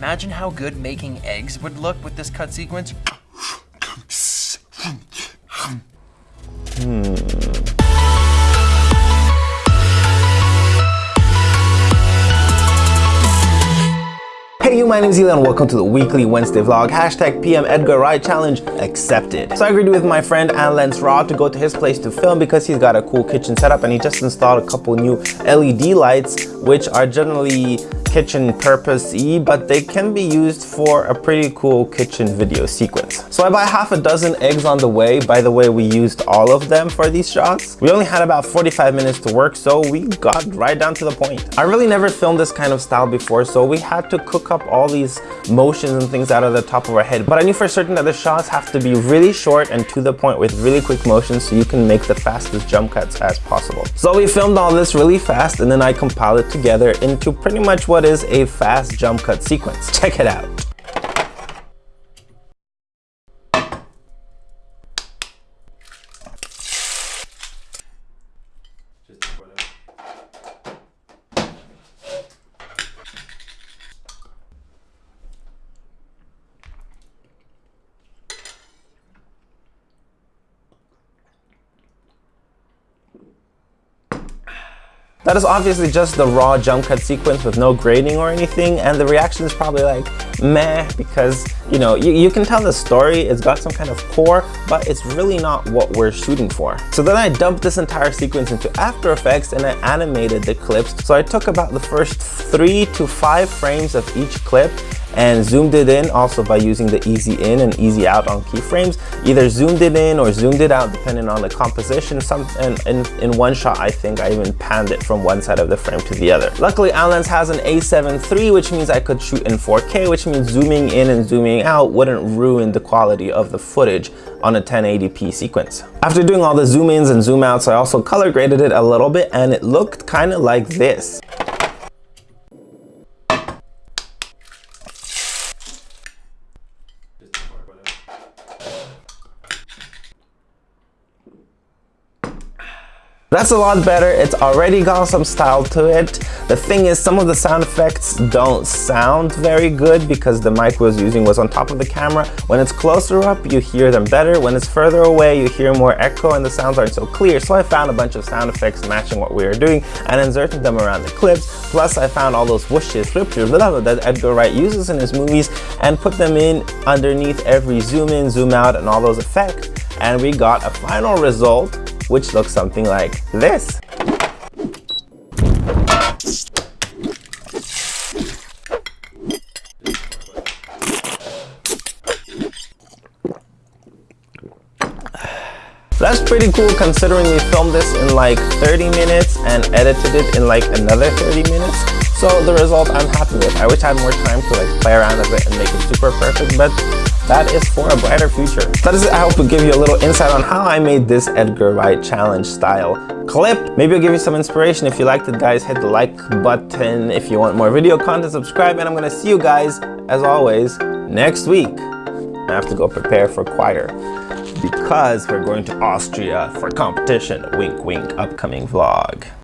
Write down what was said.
Imagine how good making eggs would look with this cut sequence. Hey you, my name is Eli and welcome to the weekly Wednesday vlog. Hashtag PM Edgar Wright Challenge accepted. So I agreed with my friend Lance Raw to go to his place to film because he's got a cool kitchen setup and he just installed a couple new LED lights which are generally kitchen purpose-y, but they can be used for a pretty cool kitchen video sequence. So I buy half a dozen eggs on the way. By the way, we used all of them for these shots. We only had about 45 minutes to work, so we got right down to the point. I really never filmed this kind of style before, so we had to cook up all these motions and things out of the top of our head. But I knew for certain that the shots have to be really short and to the point with really quick motions so you can make the fastest jump cuts as possible. So we filmed all this really fast and then I compiled it together into pretty much what is a fast jump cut sequence. Check it out. That is obviously just the raw jump cut sequence with no grading or anything and the reaction is probably like meh because you know you, you can tell the story it's got some kind of core but it's really not what we're shooting for. So then I dumped this entire sequence into After Effects and I animated the clips. So I took about the first three to five frames of each clip and zoomed it in also by using the easy in and easy out on keyframes. Either zoomed it in or zoomed it out depending on the composition. Some and in, in one shot I think I even panned it from one side of the frame to the other. Luckily Allens has an A7 III which means I could shoot in 4K which means zooming in and zooming out wouldn't ruin the quality of the footage on a 1080p sequence. After doing all the zoom ins and zoom outs I also color graded it a little bit and it looked kind of like this. That's a lot better. It's already got some style to it. The thing is, some of the sound effects don't sound very good because the mic was using was on top of the camera. When it's closer up, you hear them better. When it's further away, you hear more echo and the sounds aren't so clear. So I found a bunch of sound effects matching what we were doing and inserted them around the clips. Plus, I found all those whooshes, blah, blah, that Edgar Wright uses in his movies and put them in underneath every zoom in, zoom out, and all those effects. And we got a final result which looks something like this. That's pretty cool considering we filmed this in like 30 minutes and edited it in like another 30 minutes. So the result I'm happy with. I wish I had more time to like play around with it and make it super perfect, but that is for a brighter future. That is it. I hope to give you a little insight on how I made this Edgar Wright challenge style clip. Maybe it'll give you some inspiration. If you liked it, guys, hit the like button. If you want more video content, subscribe. And I'm going to see you guys, as always, next week. I have to go prepare for choir because we're going to Austria for competition. Wink, wink, upcoming vlog.